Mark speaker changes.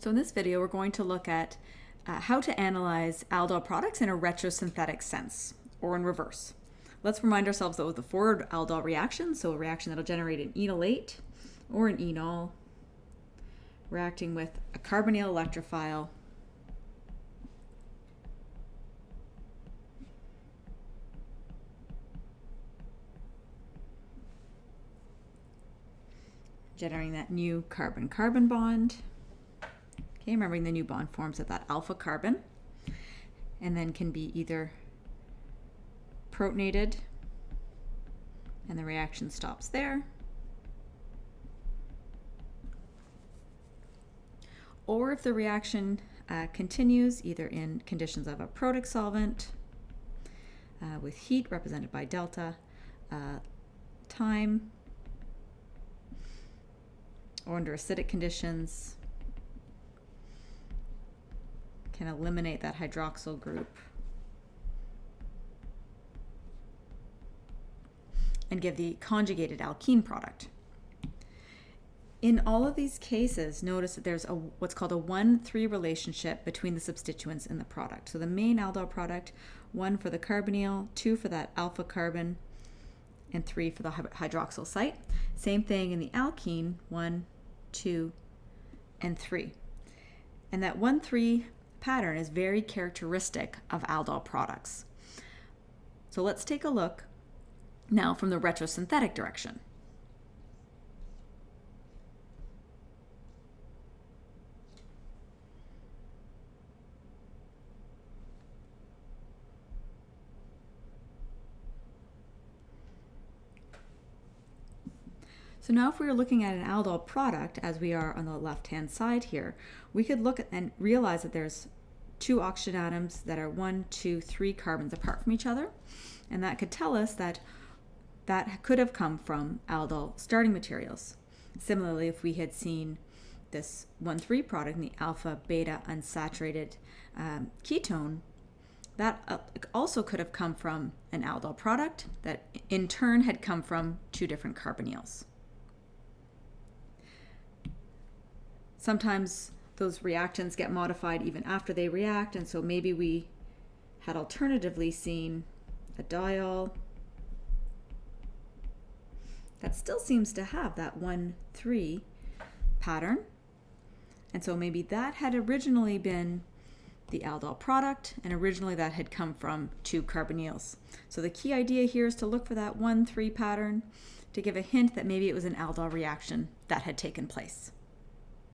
Speaker 1: So in this video, we're going to look at uh, how to analyze aldol products in a retrosynthetic sense, or in reverse. Let's remind ourselves though of the forward aldol reaction, so a reaction that'll generate an enolate or an enol reacting with a carbonyl electrophile generating that new carbon-carbon bond. Okay, remembering the new bond forms at that alpha carbon. And then can be either protonated and the reaction stops there. Or if the reaction uh, continues either in conditions of a protic solvent uh, with heat represented by delta, uh, time, or under acidic conditions, can eliminate that hydroxyl group and give the conjugated alkene product. In all of these cases, notice that there's a what's called a 1-3 relationship between the substituents in the product. So the main aldol product, 1 for the carbonyl, 2 for that alpha carbon, and 3 for the hydroxyl site. Same thing in the alkene, 1, 2, and 3. And that 1-3 pattern is very characteristic of aldol products. So let's take a look now from the retrosynthetic direction. So now if we were looking at an aldol product, as we are on the left-hand side here, we could look and realize that there's two oxygen atoms that are one, two, three carbons apart from each other. And that could tell us that that could have come from aldol starting materials. Similarly, if we had seen this 1,3 product in the alpha beta unsaturated um, ketone, that uh, also could have come from an aldol product that in turn had come from two different carbonyls. Sometimes those reactants get modified even after they react, and so maybe we had alternatively seen a diol that still seems to have that 1-3 pattern. And so maybe that had originally been the aldol product, and originally that had come from two carbonyls. So the key idea here is to look for that 1-3 pattern to give a hint that maybe it was an aldol reaction that had taken place.